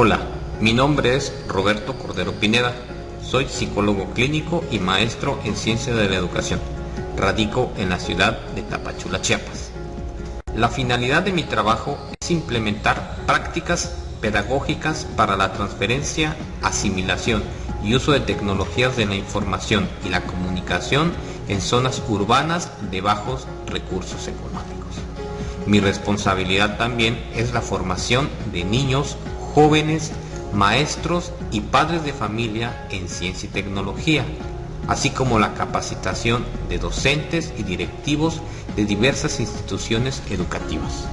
Hola, mi nombre es Roberto Cordero Pineda. Soy psicólogo clínico y maestro en ciencia de la educación. Radico en la ciudad de Tapachula, Chiapas. La finalidad de mi trabajo es implementar prácticas pedagógicas para la transferencia, asimilación y uso de tecnologías de la información y la comunicación en zonas urbanas de bajos recursos económicos. Mi responsabilidad también es la formación de niños, jóvenes, maestros y padres de familia en ciencia y tecnología, así como la capacitación de docentes y directivos de diversas instituciones educativas.